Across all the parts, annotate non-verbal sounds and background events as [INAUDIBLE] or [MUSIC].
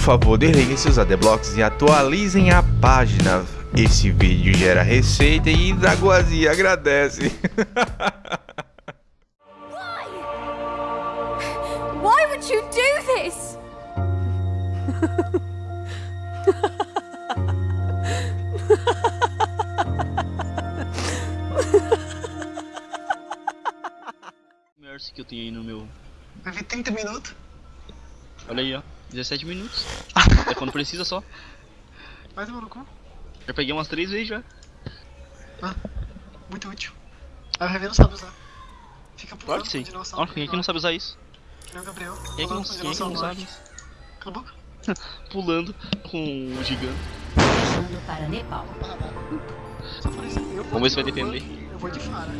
favor, desliguem seus adblocks e atualizem a página. Esse vídeo gera receita e Dragoazia agradece. Why would you do this? Mercy que eu tenho aí no meu. Vai vir 30 minutos. Olha aí, ó. 17 minutos. [LAUGHS] é quando precisa só. Vai tomar no cu. Já peguei umas 3 vezes já. Ah, muito útil. Aí o Revé não sabe usar. Fica pulando Claro que sim. Olha, quem é que não sabe usar isso? Que nem o Gabriel. Quem é que não, quem é que não sabe? norte. Cala a boca. [LAUGHS] Pulando com o gigante. Viajando para Nepal. Vamos ver se vai de- defender. Eu vou, eu vou de fara.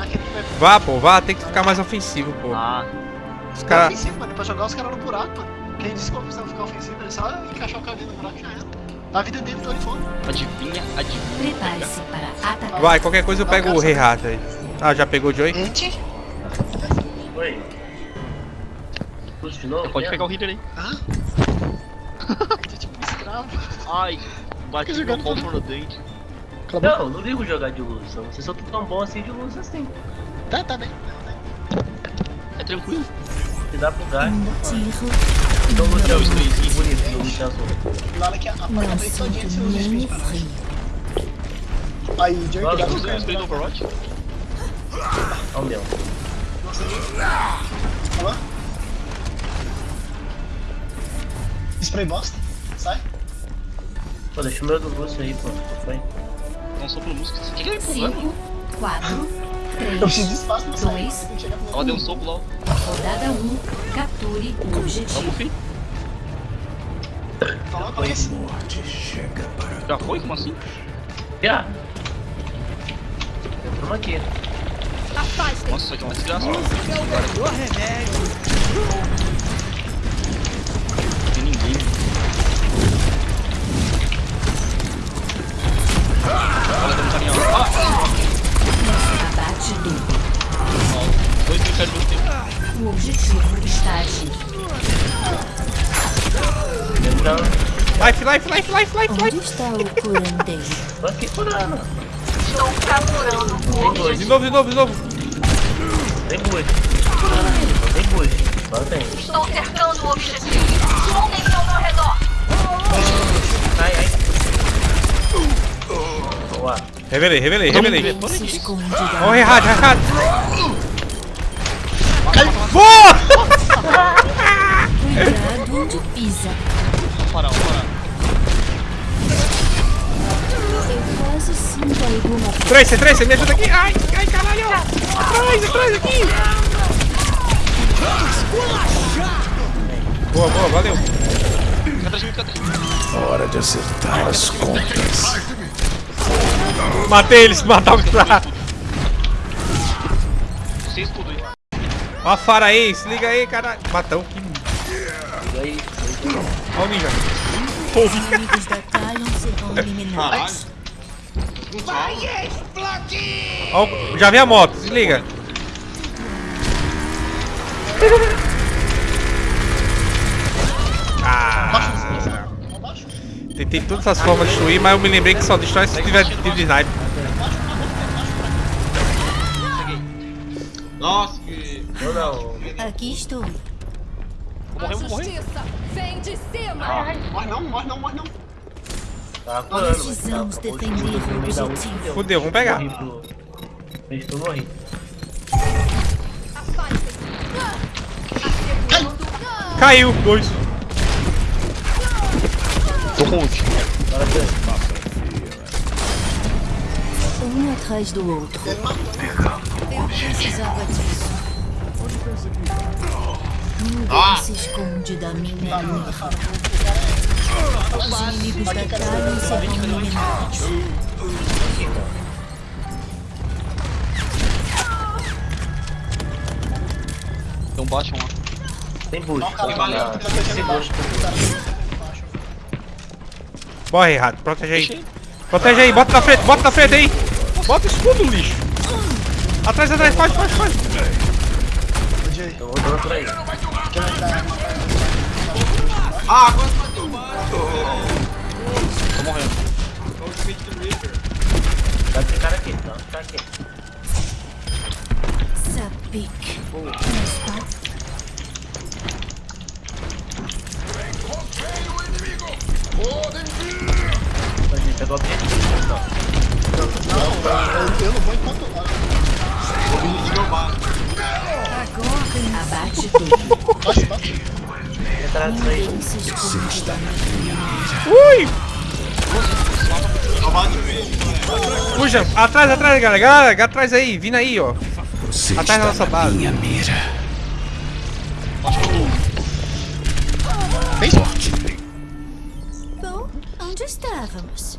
Aquele que vai Vá, pô, vá, tem que ficar mais ofensivo, pô. Ah, Os caras. ofensivo, mano. É pra jogar os caras no buraco, mano. Quem disse que eu precisava ficar ofensivo, ele só encaixar o cabelo no buraco e já era. A vida dele tá ali fora. adivinha, adivinha. Prepare-se para atacar. Vai, qualquer coisa eu pego o Rei Rato aí. Ah, já pegou o Joey? Ente? Oi. Puxa de novo? Pode mesmo? pegar o healer aí. Hã? [LAUGHS] Tô tipo um escravo. Ai, bati meu pau no dente. Não, não ligo jogar de luz. só Vocês são tão bons assim de luz assim. Tá, tá bem. É tranquilo. Dá pro gás. Então você é o sprayzinho. bonito do Luciano. Lá que a, a porta não bem todinha de sinto seus nem espíritos. frio. Aí, Joey, Nossa, Você usou o spray do Overwatch? Olha o meu. Alô? Spray bosta? Sai. Pô, deixa o meu do Lúcio aí, pô. Foi. Não sou pro músico. O que que ele empurrando? 5, 4, Eu preciso de 3, espaço pra sair. Ela deu um soco lá. Rodada 1, capture o Vamos, objetivo. Coloca isso. Já foi? Como assim? Já. Entramos aqui. Nossa, isso aqui é uma desgraça. Não Life, life, life, life, life, life. Onde está o curandeiro? Tô aqui curando. Estou capturando o Tem bush. De novo, de novo, de novo. Tem bush. Tem bush. Agora tem. Estou cercando o objetivo. Juntem-se ao meu redor. Ai, ai. Boa. Revelei, revelei, revelei. Ó o da Rei Rato, Rei Rato. Boa! [LAUGHS] Cuidado onde pisa. Vamos parar, vamos parar. Alguma. Tracer, Tracer, me ajuda aqui. Ai, ai, caralho. Atrás, atrás aqui. Boa, boa, valeu. Hora de acertar as contas. Matei eles, matar o cara. Vocês tudo aí. Ó a Fara aí, se liga aí, caralho. Matão. E aí? Ó o ninja. Os inimigos da Talion serão eliminados. Ó, o- já vi a moto, se liga. Ah, tentei todas as formas de destruir, mas eu me lembrei que só destrói se tiver tiro de sniper. Nossa, que... Eu não. Aqui estou. Vou morrer, vou morrer. Justiça vem de cima. Morre não, morre não, morre não. Tava curando, mas Precisamos tava- objetivo. deu. Fudeu, vamos pegar. Fez tu. Caiu, dois. Tô com ult. Um atrás do outro. Eu precisava disso. Ninguém se esconde da minha mira. Os inimigos da Talion serão eliminados. Tem um Bastion lá. Tem bush. Tá valeu. na- Tem bush. Bora, rato, protege aí. Protege aí, bota na frente, bota na frente aí. Bota o escudo, lixo. Atrás, atrás, pode, pode, pode. Joey, Eu vou por aí. dar? Ah, agora Vai ficar aqui, tá? Ficar aqui. Ça pique. N'est-ce pas A gente pegou a objetivo, então. Eu, eu não vou enquanto. Abate tudo. Bate, bate. Entrar nisso aí. Da minha Ui! Puxa, atrás, atrás, galera. Galera, atrás aí, vindo aí, ó. Você Atrás da nossa na base. minha mira. Bem Forte. Bom, onde estávamos?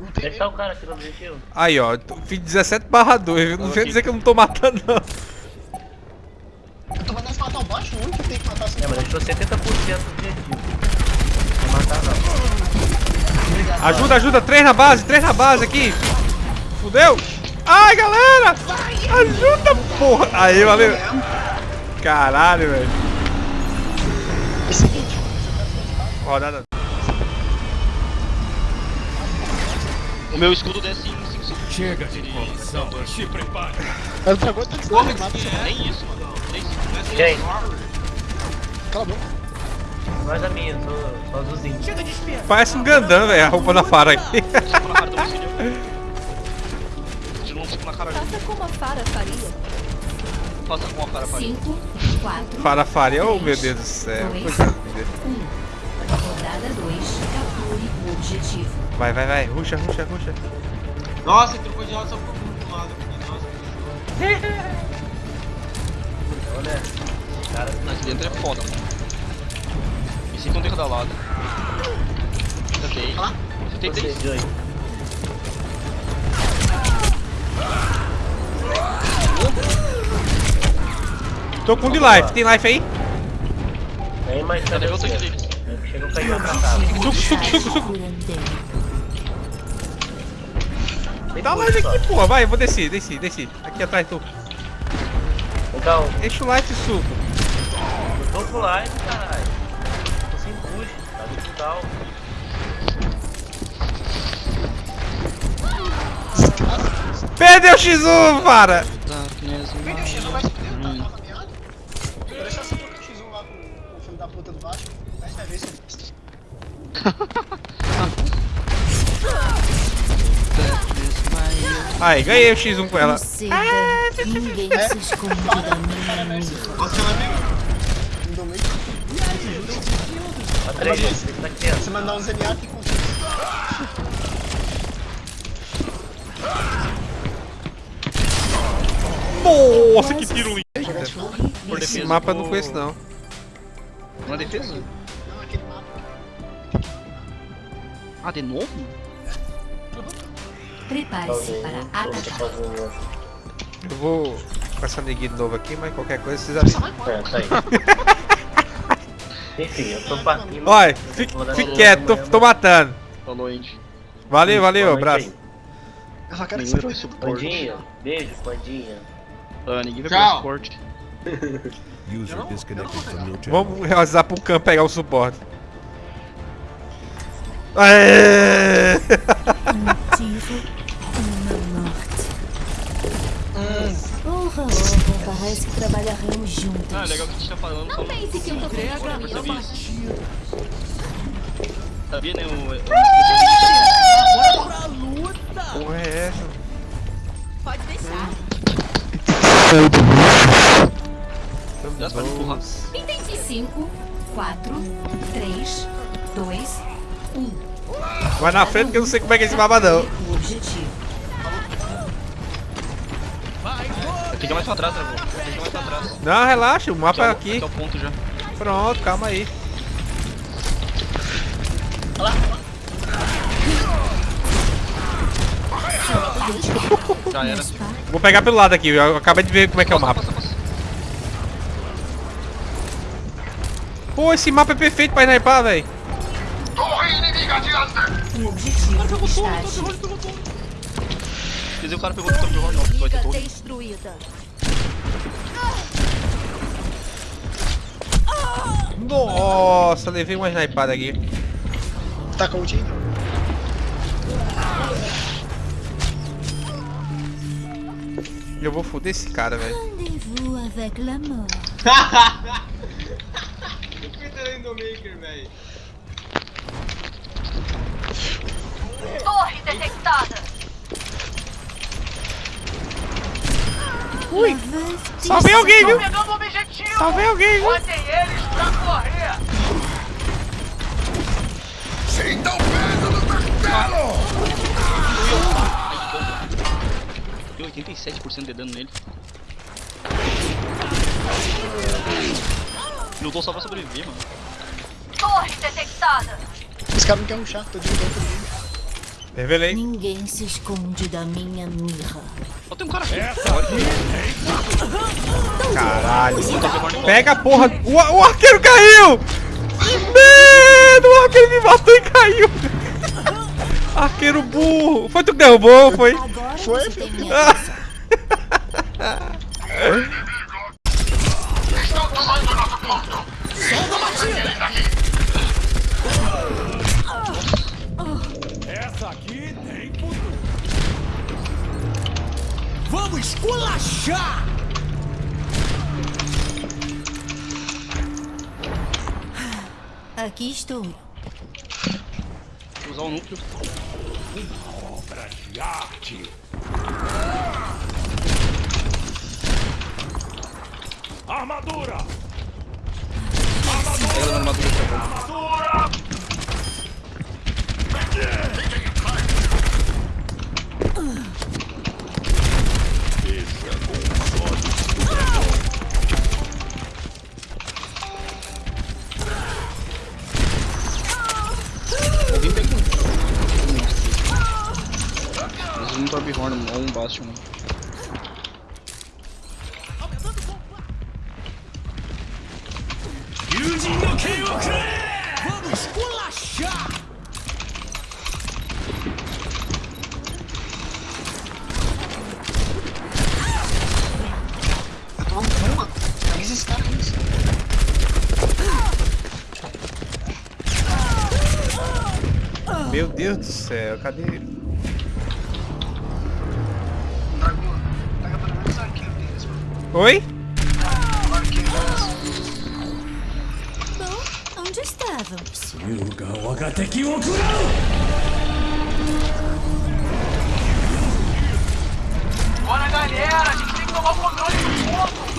Onde é que tá o cara aqui no objetivo? Aí, ó. Fiz 17 barra 2. Não vem dizer que eu não tô matando, não. Eu tô mandando matar o baixo, o único que tem que matar assim. É, mas deixou 70% do objetivo. Não matar não. Ajuda, ajuda. Três na base, três na base aqui. Fudeu. Ai, galera. Ajuda, porra. Aí, valeu. Caralho, velho. É Rodada. O meu escudo desce em 5 segundos. Chega de enrolação. Se prepare. não agora tá desarmado. Nem isso, mano. Nem isso. Quem? Cala a boca. Nós a minha, sou, sou azulzinho. Parece um Gandam, velho. A roupa da Fara aqui. De novo, na cara. Faça como a Fara faria. Faça com a pra ele. 5, 4, Fara Faria. Oh, meu Deus do céu. Coisa linda. rodada 2, capture o objetivo. Vai, vai, vai. Ruxa, ruxa, ruxa. Nossa, ele trocou de lado só por um lado. Nossa, Olha, cara, Aqui dentro é foda, mano. É um derro da lado. Ok. Você tem você, três. Joey. Tô com de life. Tem life aí? Tem mais Cadê cadê o você? outro aqui? Chega o canhão pra cá. Suco, suco, suco, suco. Dá life só. aqui, porra. Vai, eu vou descer, descer, descer. Aqui atrás, tu. Então, Enche o life e suco. eu tô pro live, caralho. Tá legal. Perdeu o X1, Fara. Darkness, O vídeo X não vai se fuder, tá? Hum. Tá na meada? Vou deixar você trocar o X1 lá com o filho da puta do baixo. Aí você vai ver se. Aí, ganhei o X1 com ela. Seda, ninguém se esconde da minha. Você vai ver. Não dou meio. A 3 vezes, tem que tá aqui dentro. Você mandar um ZNA aqui com Nossa, que tiro lindo. Por Esse defesa, mapa eu não conheço, não. Uma defesa? Não, aquele mapa. Ah, de novo? Prepare-se para atacar. Eu vou com essa neguinha de novo aqui, mas qualquer coisa vocês avisam. embora. É, tá aí. [LAUGHS] Enfim, eu tô partindo. Olha, fique, fique quieto, tô, tô matando. Falou, Andy. Valeu, valeu, Boa noite abraço. Eu só quero que você suporte. Pandinha, beijo, Pandinha. Ah, ninguém vai Tchau. pro suporte. [LAUGHS] Vamos realizar pro campo pegar o suporte. Aê! [LAUGHS] Motivo, uma morte. Porra, parece que trabalharemos juntos. Ah, legal que a gente tá falando no... pense que eu tô Agora isso. Sabia, né? O... o- Porra é essa? Pode deixar. Dá pra empurrar. Entendi. 5, 4, 3, 2, 1. Vai na frente que eu não sei como é que é esse mapa não. O objetivo. Tem que ir mais pra trás, Travou. Tem que ir mais pra trás. Não, relaxa, o mapa é é aqui. é o ponto já. Pronto, calma aí. [LAUGHS] Já era. Vou pegar pelo lado aqui, eu acabei de ver como é que é o mapa. Pô, esse mapa é perfeito pra sniper, velho. O objetivo está ativo. Quer dizer, o cara pegou o torre não, vai ter torre. Nossa, levei uma snipada aqui. Tá com o ainda? Eu vou foder esse cara, velho. Rendez-vous avec la mort. Eu fui do Maker, velho. Torre detectada. Ui. Salvei alguém, viu? Salvei alguém, viu? Botem eles pra correr. Sinta o peso do martelo! Deu 87% de dano nele. Lutou só pra sobreviver, mano. Torre detectada. Esse cara não quer ruxar, tô desligando todo mundo. Revelei. Ninguém se esconde da minha mirra. Ó, tem um cara aqui. Caralho. Pega a porra. O, o arqueiro caiu! Medo! O arqueiro me matou e caiu! Arqueiro burro! Foi tu que derrubou, foi? Agora Foi, você [LAUGHS] Vamos esculachar! Aqui estou. Vou usar o núcleo. Obra de arte. Armadura! Pega na armadura Deus do céu, cadê ele? Oi? Bom, onde estavam? Bora galera, a gente tem que tomar o controle do fogo!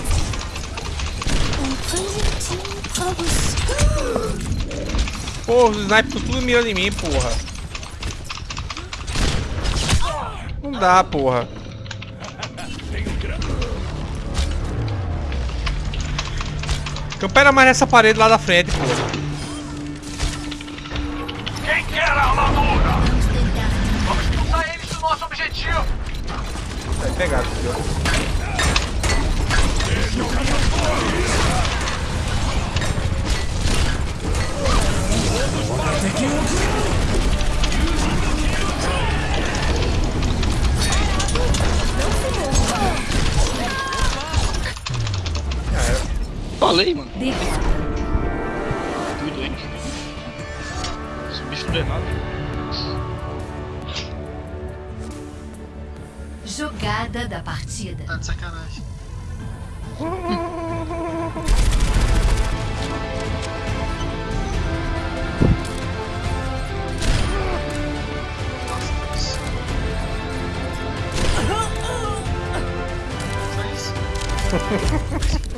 Porra, os snipers tudo mirando em mim, porra. Não dá, porra. Campera mais nessa parede lá da frente, porra. Quem quer a armadura? Vamos expulsar eles do nosso objetivo. Vai pegar, filho. Falei, mano. Muito doente. Esse bicho tudo errado. Jogada da partida. Tá de sacanagem. [LAUGHS] Ha ha ha ha!